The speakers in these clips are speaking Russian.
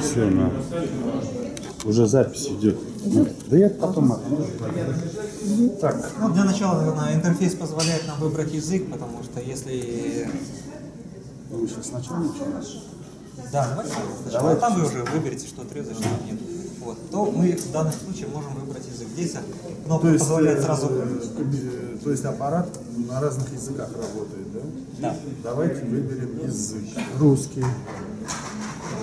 Все, на. Уже запись идет. Да я потом. Так, Ну, для начала, наверное, интерфейс позволяет нам выбрать язык, потому что если... вы сейчас сначала начинаете? Да, давайте сначала. А там вы уже выберете, что отрезать, что нет. Вот. То мы в данном случае можем выбрать язык. Здесь кнопка позволяет сразу... э, то есть аппарат на разных языках работает, да? Да. Давайте выберем язык. Русский.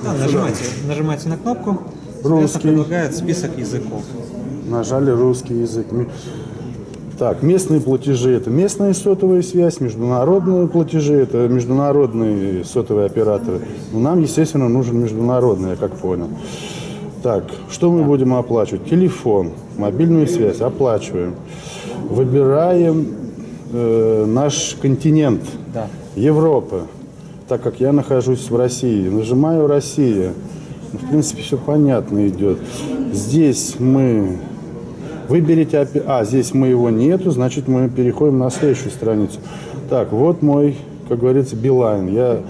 Да, нажимайте, нажимайте на кнопку. Русский. Предлагает список языков. Нажали русский язык. Так, местные платежи это местная сотовая связь, международные платежи это международные сотовые операторы. Но нам, естественно, нужен международный, я как понял. Так, что мы будем оплачивать? Телефон, мобильную связь оплачиваем. Выбираем э, наш континент. Да. Европа, так как я нахожусь в России, нажимаю Россия. Ну, В принципе, все понятно идет. Здесь мы выберите, а здесь мы его нету, значит мы переходим на следующую страницу. Так, вот мой, как говорится, Билайн. Я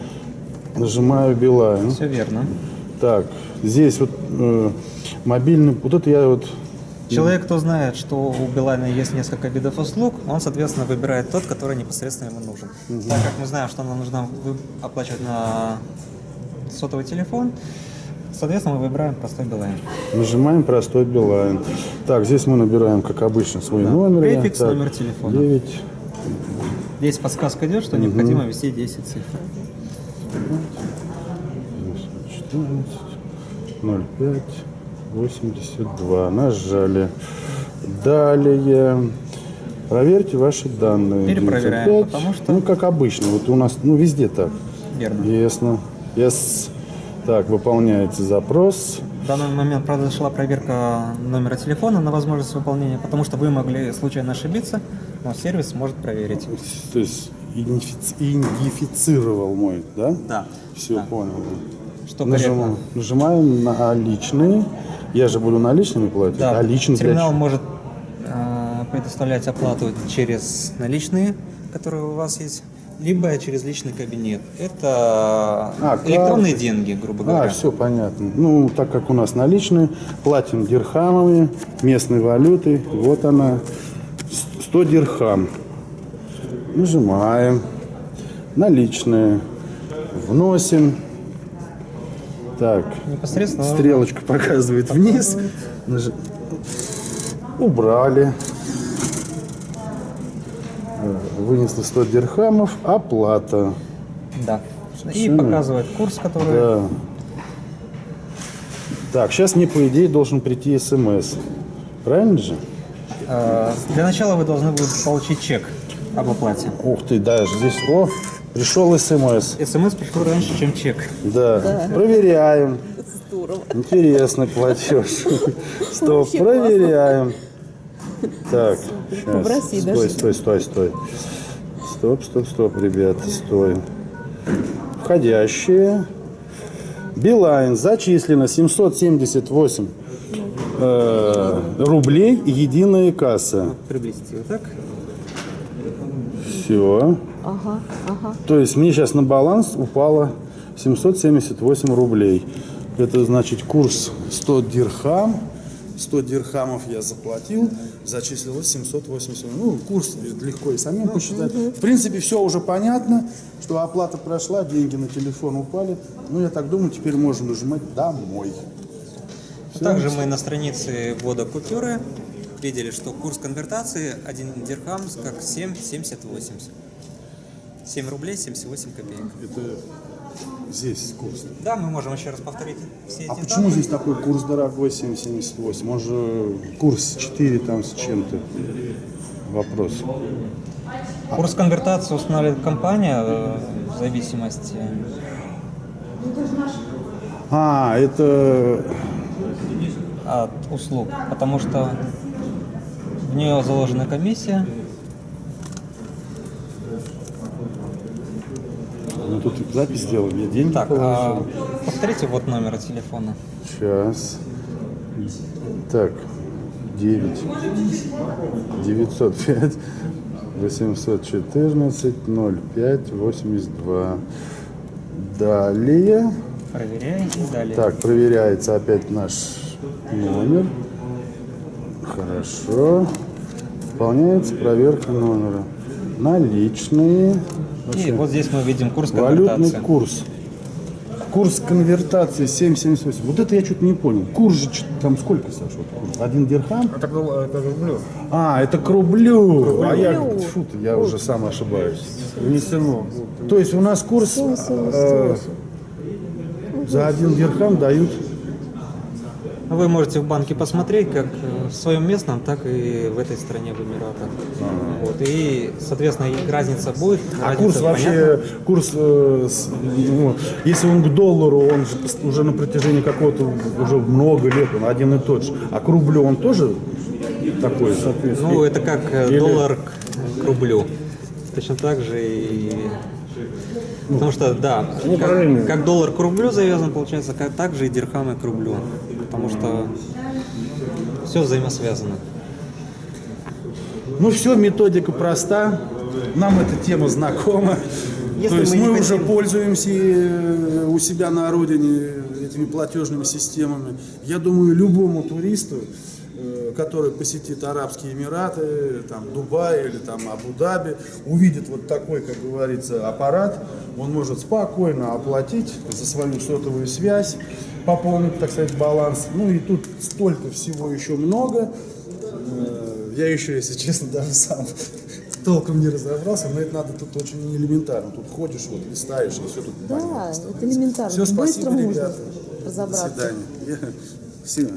нажимаю Билайн. Все верно. Так, здесь вот э, мобильный, вот это я вот Человек, кто знает, что у Билайна есть несколько видов услуг, он, соответственно, выбирает тот, который непосредственно ему нужен. Так как мы знаем, что нам нужно оплачивать на сотовый телефон, соответственно, мы выбираем простой Билайн. Нажимаем простой Билайн. Так, здесь мы набираем, как обычно, свой номер. Префикс, Так, номер телефона. 9. Здесь подсказка идет, что необходимо ввести 10 цифр. 14, 05, 82. Нажали. Далее. Проверьте ваши данные. Перепроверяем, 95. потому что- Ну, как обычно. Вот у нас, ну, везде так. Верно. Ясно. Yes. Так, выполняется запрос. В данный момент произошла проверка номера телефона на возможность выполнения, потому что вы могли случайно ошибиться, но сервис может проверить. То есть идентифици- идентифицировал мой, да? Да. Все, Да. понял. Что корректно. нажимаем на личные. Я же буду наличными платить. Да, а для терминал чего? может э, предоставлять оплату через наличные, которые у вас есть, либо через личный кабинет. Это А, электронные карты. деньги, грубо А, говоря. все понятно. Ну, так как у нас наличные, платим дирхамами, местной валютой. Вот она, с- 100 дирхам. Нажимаем. Наличные. Вносим. Так, Непосредственно стрелочка показывает вниз. Нажи- Убрали. Вынесли 100 дирхамов. Оплата. Да. И Всё. показывает курс, который... Да. Так, сейчас мне, по идее, должен прийти смс. Правильно же? Э, для начала вы должны будете получить чек об оплате. Ух ты, даже здесь, о, пришел смс. СМС пришло раньше, чем чек. Да, проверяем. Здорово. Интересный платеж. Стоп, Вообще проверяем. Так, сейчас. Стой, даже. стой, стой, стой. Стоп, стоп, стоп, ребята, стой. Входящие. Билайн зачислено 778 э, рублей единая касса. Приблизите вот так. Все. Ага, ага. То есть мне сейчас на баланс упало 778 рублей. Это значит курс 100 дирхам. 100 дирхамов я заплатил, зачислилось 780. Ну, курс легко и самим посчитать. В принципе, все уже понятно, что оплата прошла, деньги на телефон упали. Ну, я так думаю, теперь можно нажимать «Домой». Всё. Также мы на странице ввода купюры видели, что курс конвертации 1 дирхам как 7,7080. 7 рублей 78 копеек. Это здесь курс. Да, мы можем еще раз повторить все эти А почему данные. здесь такой курс дорогой 7,78? Он же курс 4 там с чем-то. Вопрос. Курс конвертации устанавливает компания э, в зависимости. А, это... от услуг, потому что в нее заложена комиссия. Ну, тут запись сделали, я деньги Так, а положил. повторите вот номер телефона. Сейчас. Так, 9. 905 814 05 82. Далее. Проверяй и далее. Так, проверяется опять наш номер. Хорошо. Выполняется проверка номера. Наличные. И вот здесь мы видим курс Валютный конвертации. курс. Курс конвертации 7,78. Вот это я что-то не понял. Курс же там сколько, Саша? вот курс? Один дирхам? Это, было- это рублю. А, это к рублю. А я, фу ты, я уже сам ошибаюсь. Внесено. То есть у нас курс э, за один дирхам дают Вы можете в банке посмотреть, как э, в своем местном, так и в этой стране, в Эмиратах. Вот, и, соответственно, и разница будет. А разница курс вообще, курс, э, с- ну, если он к доллару, он уже на протяжении какого-то, уже много лет, он один и тот же. А к рублю он тоже такой же? Ну, это как э, Или- доллар к, к рублю. Точно так же и... Потому что, да, параллельно. как, как доллар к рублю завязан, получается, как, так же и дирхамы к рублю. Потому что все взаимосвязано. Ну все, методика проста. Нам эта тема знакома. Если То есть мы мы, уже хотим- пользуемся э, у себя на родине этими платежными системами. Я думаю, любому туристу, который посетит Арабские Эмираты, там, Дубай или там Абу-Даби, увидит вот такой, как говорится, аппарат, он может спокойно оплатить за свою сотовую связь, пополнить, так сказать, баланс. Ну и тут столько всего еще много. Э, Я еще, если честно, даже сам толком не разобрался, но это надо тут очень элементарно. Тут ходишь, вот листаешь, и все тут Да, это элементарно. Все, Быстро спасибо, можно ребята. До разобраться. свидания. Я- Все.